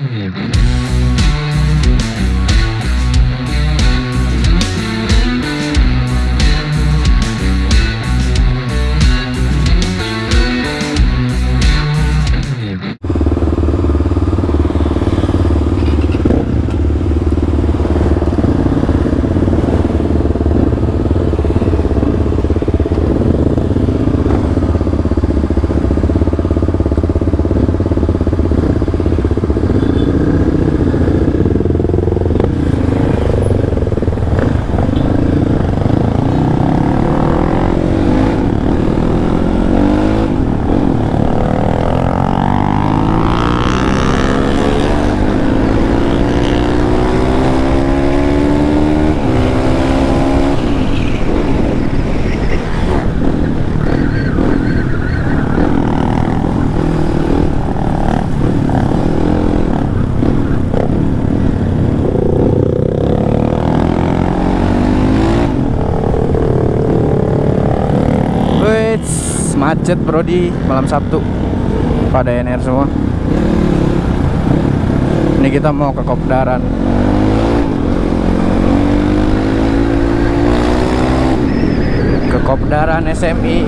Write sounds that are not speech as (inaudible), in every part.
Música macet bro di malam Sabtu. Pada NR semua. Ini kita mau ke Kopdaran ke Kopdaran SMI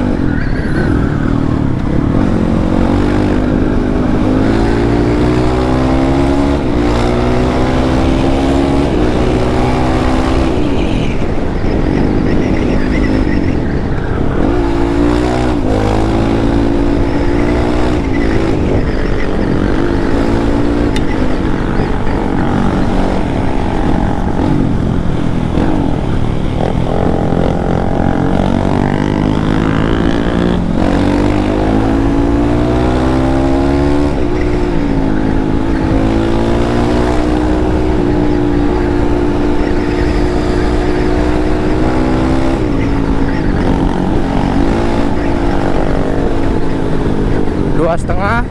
dua setengah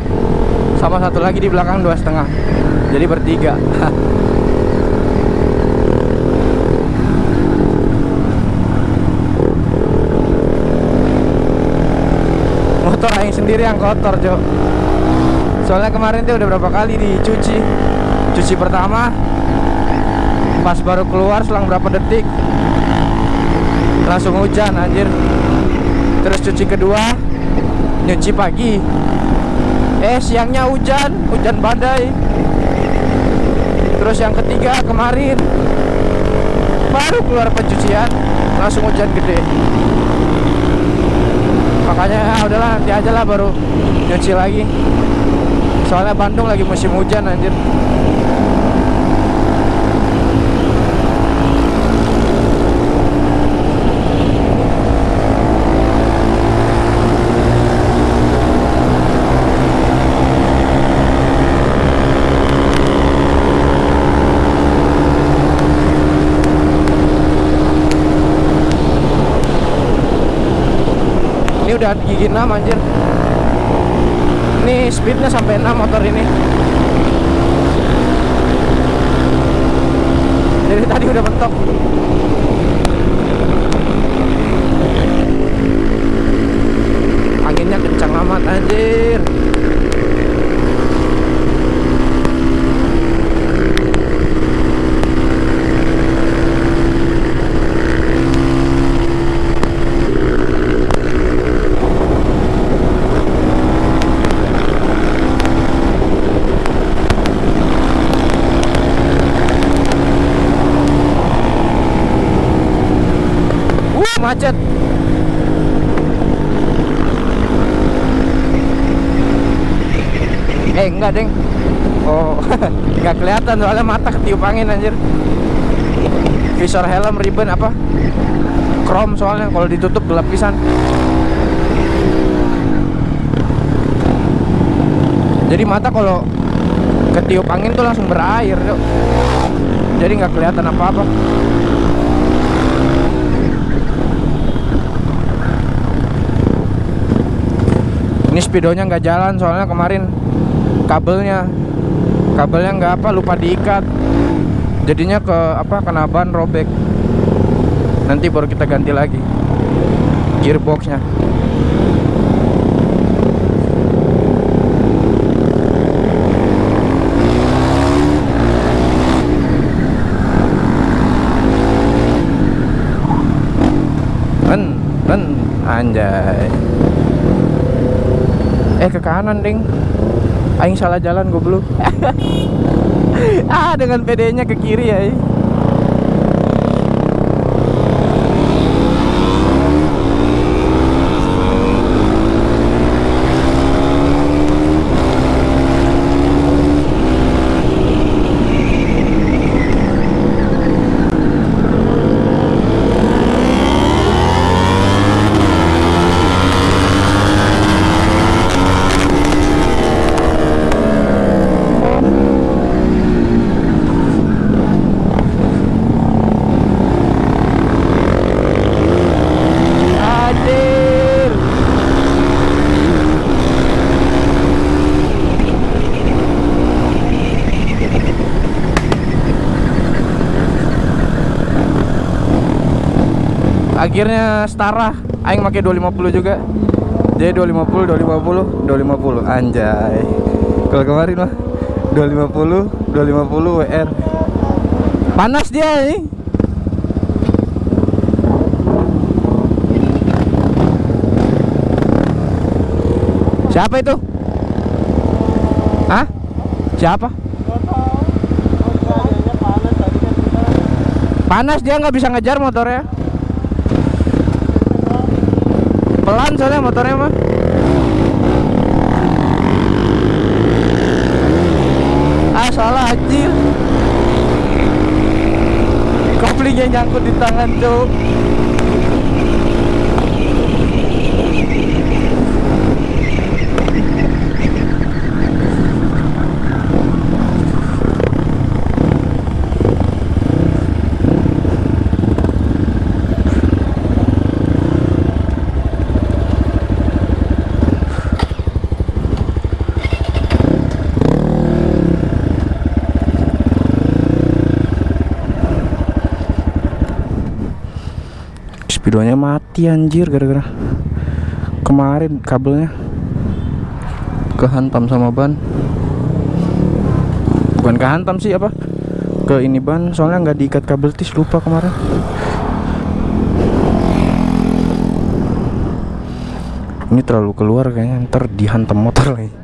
sama satu lagi di belakang dua setengah. Jadi bertiga. (laughs) Motor aing sendiri yang kotor cok soalnya kemarin tuh udah berapa kali dicuci. Cuci pertama pas baru keluar selang berapa detik langsung hujan anjir. Terus cuci kedua nyuci pagi eh siangnya hujan hujan badai. Terus yang ketiga kemarin. Baru keluar pencucian langsung hujan gede. Makanya ah, udahlah nanti aja lah baru nyuci lagi. Soalnya Bandung lagi musim hujan anjir udah gigi 6 anjir. Ini speednya sampai 6 motor ini. Jadi tadi udah mentok anginnya kencang amat anjir uh macet eh enggak deng. Oh (laughs) nggak kelihatan soalnya mata ketiup angin anjir. Visor helm ribbon apa? Chrome soalnya kalau ditutup gelap pisan. Jadi mata kalau ketiup angin tuh langsung berair yuk. jadi nggak kelihatan apa-apa. Ini speedonya nggak jalan soalnya kemarin kabelnya. Kabelnya nggak apa lupa diikat. Jadinya ke apa kena ban robek. Nanti baru kita ganti lagi gearboxnya. Men men anjay. Eh ke kanan ding. Aing salah jalan goblok. (laughs) Ah dengan PD-nya ke kiri ya eh. Hadir Akhirnya setara Aing pakai 250 juga Jadi 250, 250, 250 Anjay Kalau kemarin mah 250, 250 WR Panas dia nih Siapa itu? Hah? Siapa? Panas dia nggak bisa ngejar motornya. Pelan soalnya motornya mah. Ah salah anjir. Koplingnya nyangkut di tangan tuh. Speedonya mati anjir gara-gara kemarin kabelnya. Kehantam sama ban. Bukan kehantam sih apa? Ke ini ban soalnya nggak diikat kabel tis lupa kemarin. Ini terlalu keluar kayaknya ntar dihantam motor lagi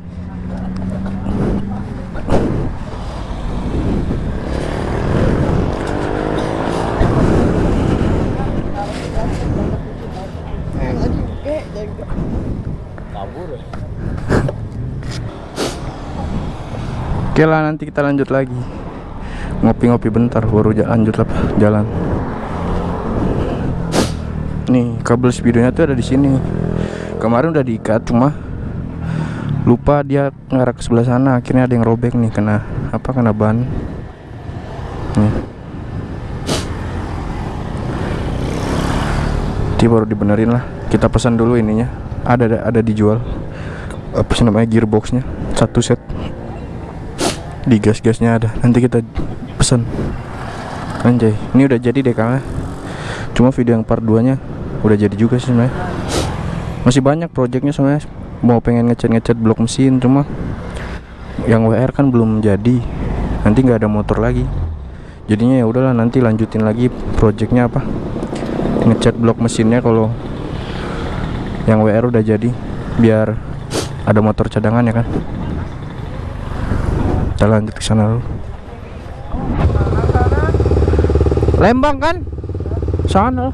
Oke lah nanti kita lanjut lagi. Ngopi-ngopi bentar baru lanjut lah jalan. Nih kabel speedonya tuh ada di sini. Kemarin udah diikat cuma Lupa dia ngarah ke sebelah sana. Akhirnya ada yang robek nih kena Apa kena ban. Nih. Nanti baru dibenerin lah. Kita pesan dulu ininya. Ada ada, ada dijual. Apa sih namanya gearboxnya. Satu set di gas-gasnya ada. Nanti kita pesan. Anjay ini udah jadi deh kalnya cuma video yang part 2 nya udah jadi juga sih sebenarnya. Masih banyak projectnya sebenarnya. Mau pengen ngecat-ngecat blok mesin cuma yang WR kan belum jadi. Nanti nggak ada motor lagi. Jadinya ya udahlah nanti lanjutin lagi projectnya apa? Ngecat blok mesinnya kalau yang WR udah jadi biar ada motor cadangan ya kan kita lanjut ke sana dulu. Lembang kan? Sana.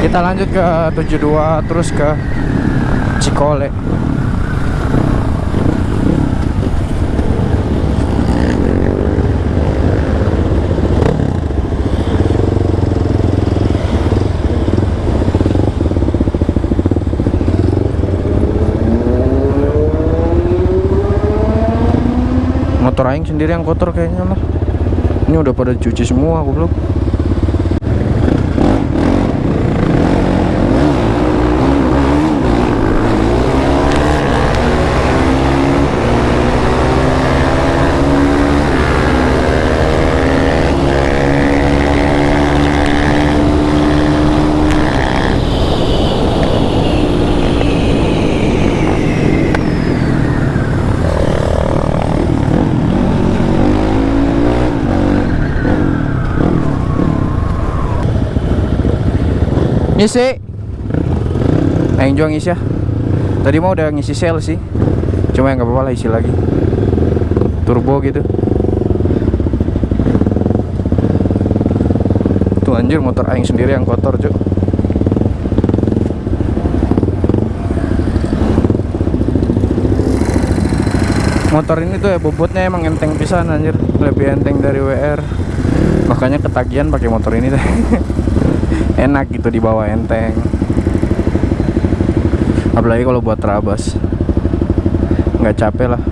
Kita lanjut ke 72 terus ke Cikole. Motor aing sendiri yang kotor kayaknya mah ini udah pada cuci semua goblok Ngisi. Aing jual ngisi ya. Tadi mau udah ngisi sel sih. Cuma ya nggak apa-apa lah isi lagi. Turbo gitu. Tuh anjir motor aing sendiri yang kotor, Cuk. Motor ini tuh ya bobotnya emang enteng pisan anjir, lebih enteng dari WR. Makanya ketagihan pakai motor ini deh. (laughs) Enak gitu dibawa enteng. Apalagi kalau buat terabas. Nggak capek lah.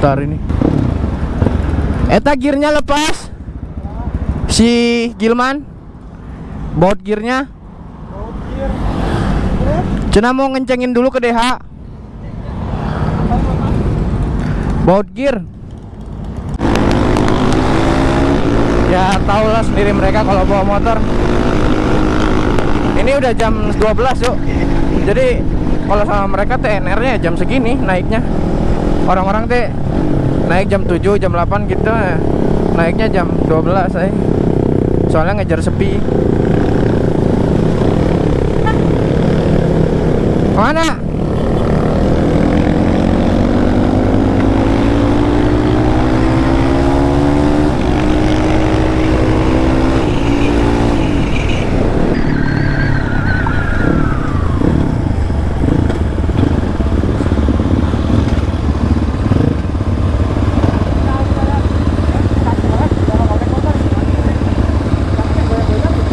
Ntar ini Eta gearnya lepas Si Gilman Baut gearnya Cina mau ngencengin dulu ke DH Baut gear. Ya tau lah sendiri mereka kalau bawa motor. Ini udah jam 12 yuk. Jadi kalau sama mereka TNR nya jam segini naiknya. Orang-orang teh naik jam 7 jam 8 gitu. Naiknya jam 12 eh. soalnya ngejar sepi. Mana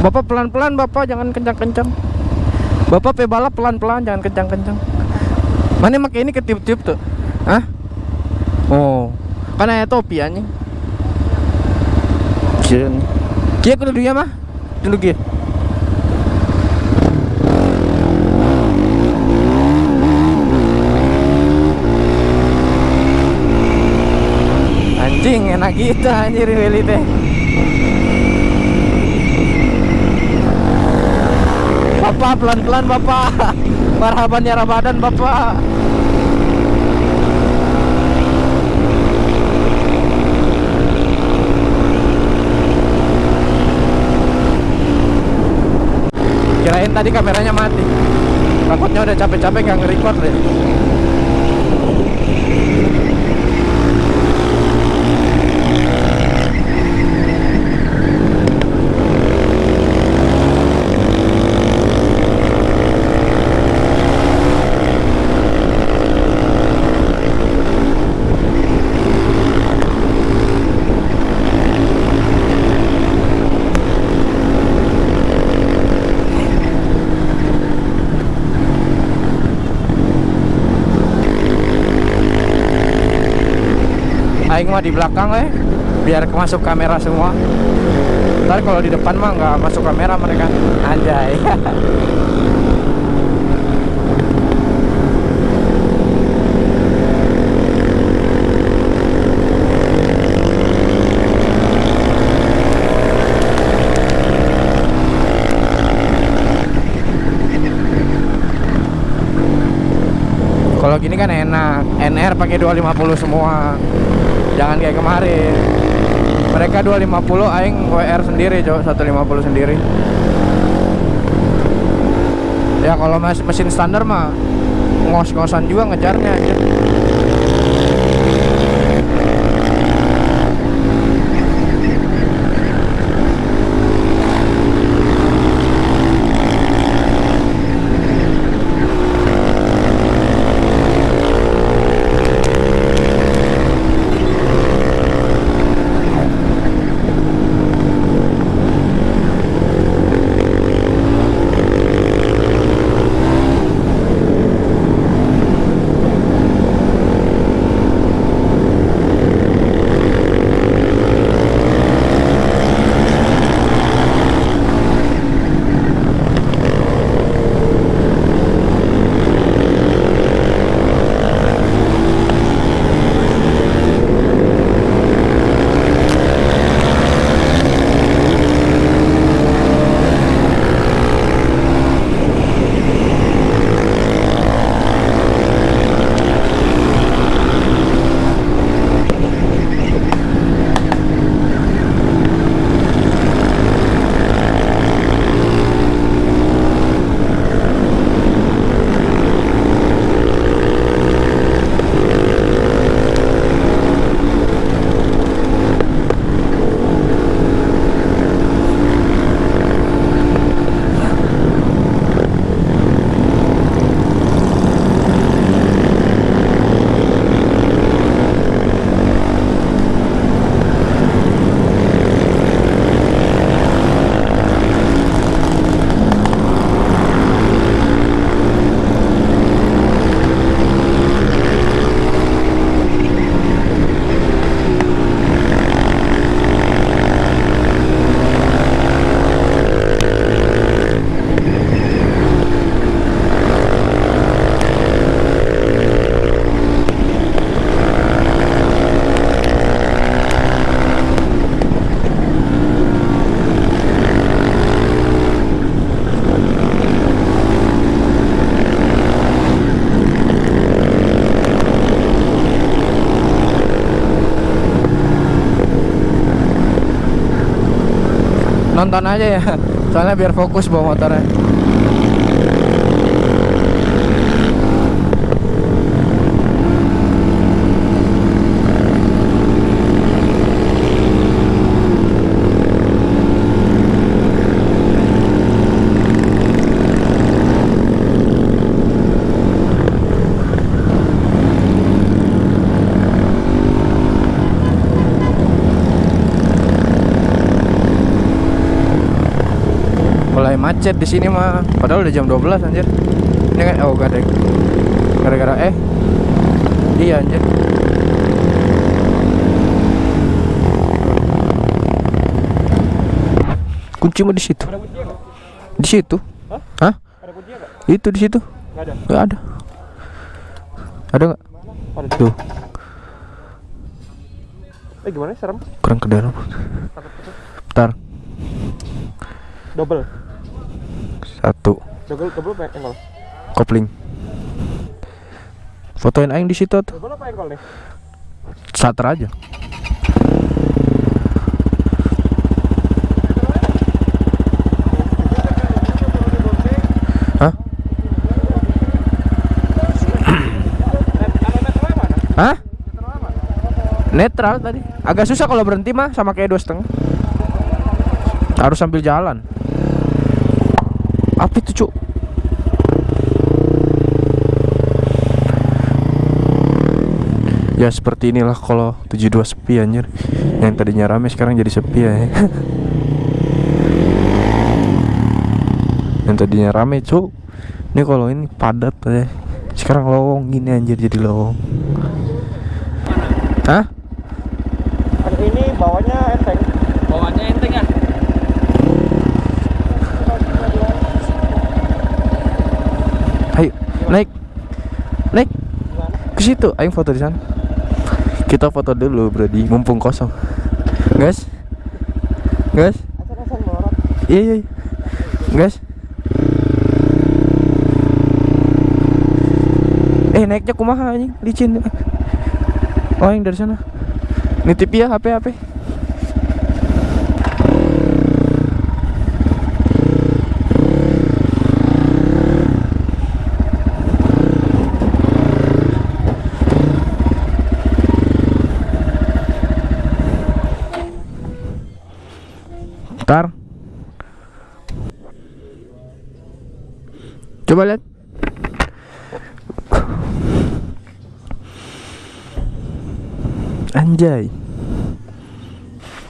Bapak pelan-pelan Bapak jangan kencang-kencang. Bapak pe balap pelan-pelan jangan kencang-kencang. Mana pakai ini ketiup-tiup tuh? Hah? Oh Kan ada topi anjing. Kia Kia aku dulu ya mah Dulu kia Anjing enak gitu anjir Willy teh Bapak pelan-pelan Bapak. (laughs) Marhaban ya Ramadan Bapak. Kirain tadi kameranya mati. Takutnya udah capek-capek nggak nge-record deh Aing mah di belakang eh. Biar masuk kamera semua. Ntar kalau di depan mah nggak masuk kamera mereka. Anjay. Kalau gini kan enak. NR pakai 250 semua jangan kayak kemarin. Mereka 250 aing WR sendiri cok. 150 sendiri. Ya kalau mesin standar mah ngos-ngosan juga ngejarnya aja nonton aja ya. Soalnya biar fokus bawa motornya mulai macet di sini mah padahal udah jam 12 anjir ini kan oh gak ada gara-gara eh iya anjir kunci mah di situ di situ Hah? Hah? Ada itu di situ Nggak ada. nggak ada ada nggak Mana? Ada. tuh Eh gimana? Serem? kurang ke dalam bentar Double. Satu apa angle? kopling fotoin aing di situ tuh apa nih? starter aja Hah? Hah? Netral tadi. Agak susah kalau berhenti mah sama kayak dua setengah. Harus sambil jalan. Apa itu cuk? Ya seperti inilah kalau 72 sepi anjir. Yang tadinya rame sekarang jadi sepi ya. Yang tadinya rame cuk. Ini kalau ini padat ya. Sekarang lowong gini anjir jadi lowong Hah? Ada ini bawahnya enteng. Bawaannya enteng ya? Ayo, naik. Naik ke situ. Ayo foto di sana. Kita foto dulu, Brody. Mumpung kosong. Guys. Guys. Iya, iya. iya. Guys. Eh, naiknya kumaha anjing? Licin. Oh, yang dari sana. Nitip ya HP HP. Ntar Coba lihat Anjay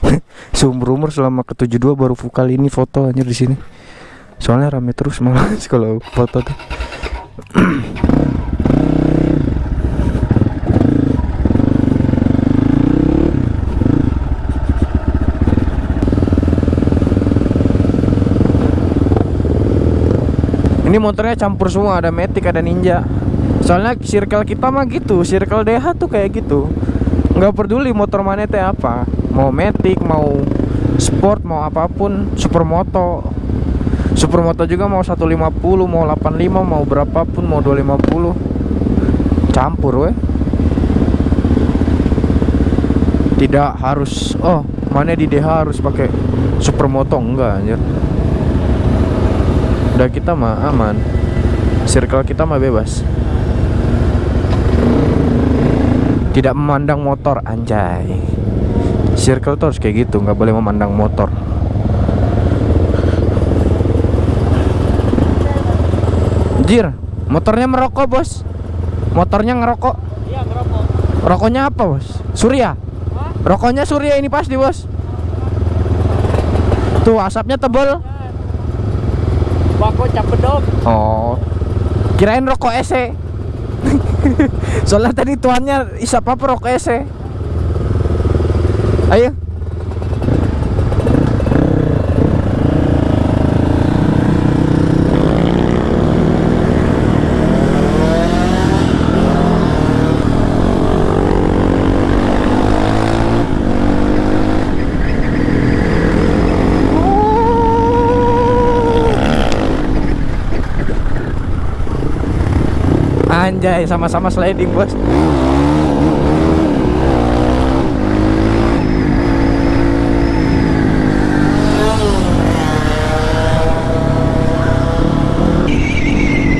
(laughs) Seumur umur selama ke 72 baru kali ini foto anjir di sini. Soalnya rame terus malah (laughs) kalau foto tuh. (clears throat) Ini motornya campur semua, ada Matic, ada Ninja. Soalnya circle kita mah gitu, circle DH tuh kayak gitu. Nggak peduli motor mana teh apa, mau Matic, mau sport, mau apa pun, supermoto. Supermoto juga mau 150, mau 85, mau berapapun, mau 250. Campur weh. Tidak harus oh, mana di DH harus pakai supermoto enggak anjir. Udah kita mah aman. Circle kita mah bebas. Tidak memandang motor anjay. Circle tuh harus kayak gitu, nggak boleh memandang motor. Jir, motornya merokok, Bos. Motornya ngerokok. Iya ngerokok. Rokoknya apa, Bos? Surya. Rokoknya Surya ini pasti, Bos. Tuh asapnya tebel. Cap bedog. Oh. Kirain rokok ese. (laughs) Soalnya tadi tuannya isap apa rokok ese. Ayo. anjay sama-sama sliding bos.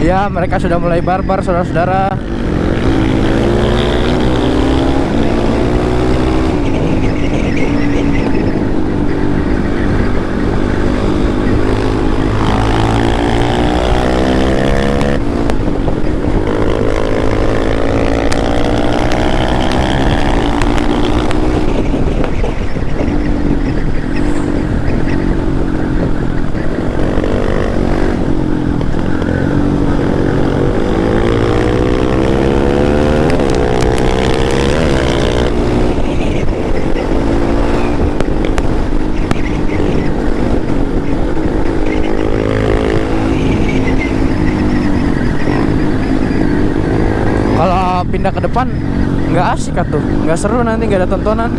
Ya mereka sudah mulai barbar saudara-saudara. Pindah ke depan nggak asik tuh, nggak seru nanti nggak ada tontonan.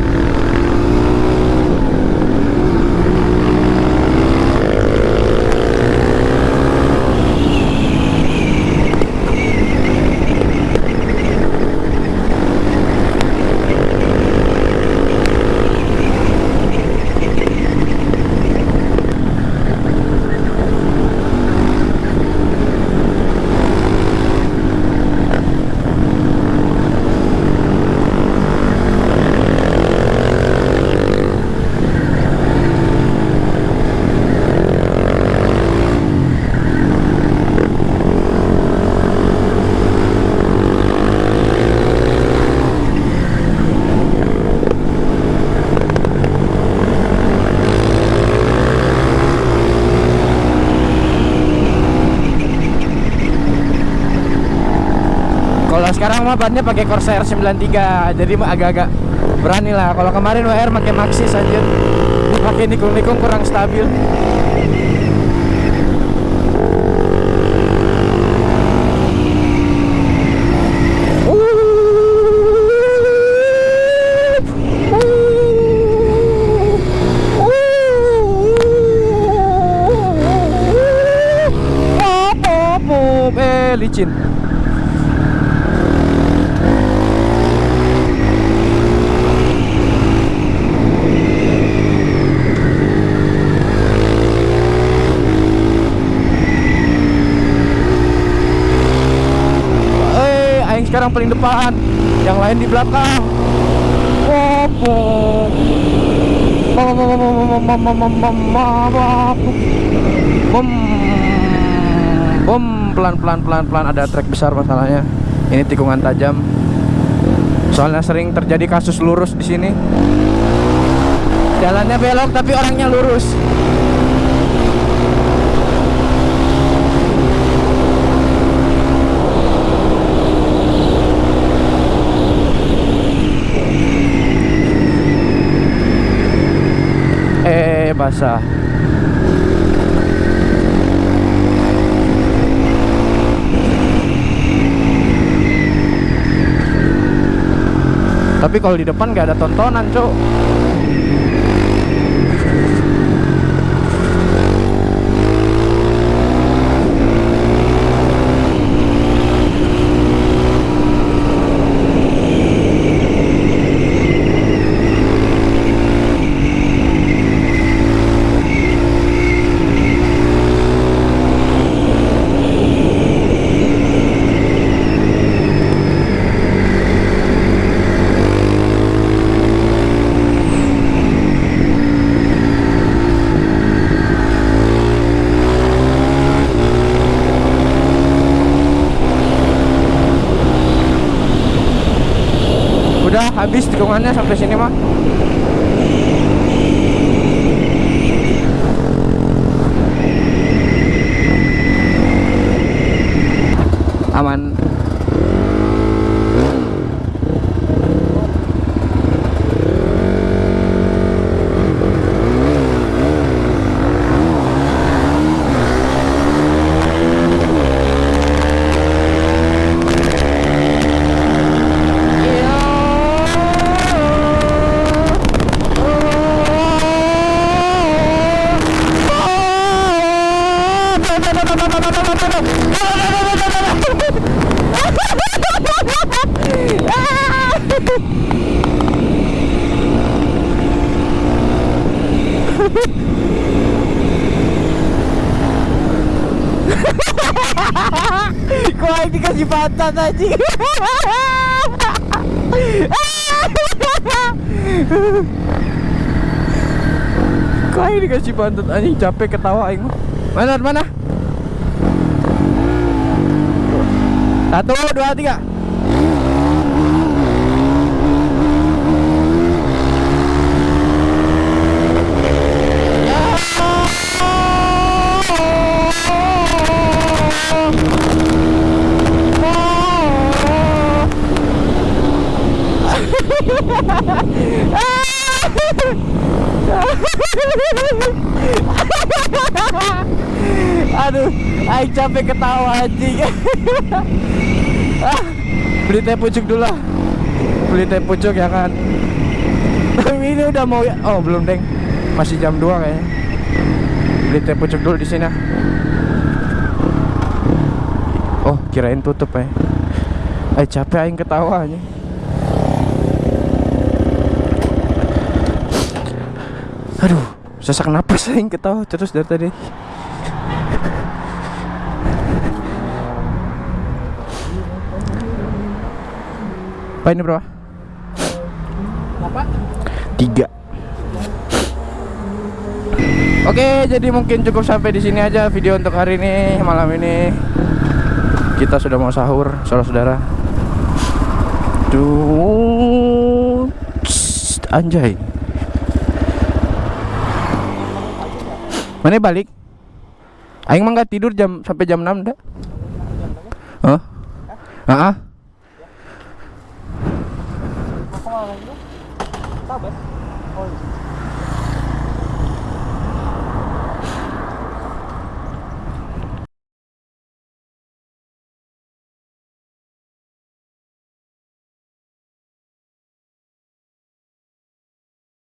Kalau sekarang mah bannya pakai Corsair 93, jadi agak-agak berani lah. Kalau kemarin WR pakai Maxxis aja, pakai nikung-nikung kurang stabil. Eh, licin. Eh, aing sekarang paling depan, yang lain di belakang. Bom. Bom pelan pelan pelan pelan ada trek besar masalahnya. Ini tikungan tajam. Soalnya sering terjadi kasus lurus di sini. Jalannya belok tapi orangnya lurus. Basah. Tapi kalau di depan nggak ada tontonan, Cuk. Udah habis pantat anjing Kok aing dikasih pantat anjing capek ketawa aing. Mana mana? Satu, dua, tiga. Capek ketawa anjing. Ah, Beli teh pucuk dulu lah. Beli teh pucuk ya kan. Tapi ini udah mau ya. Oh, belum, Deng. Masih jam 2 kayaknya. Beli teh pucuk dulu di sini. ah. Oh, kirain tutup ya. Ay, capek aing ketawa anjing. Aduh, sesak napas aing ketawa terus dari tadi. Apa ini berapa? Apa? Tiga. Oke, jadi mungkin cukup sampai di sini aja video untuk hari ini malam ini. Kita sudah mau sahur, saudara-saudara. Duh, anjay. Mana balik? Aing mah nggak tidur jam sampai jam 6 dah. Hah? Heeh. Aku malah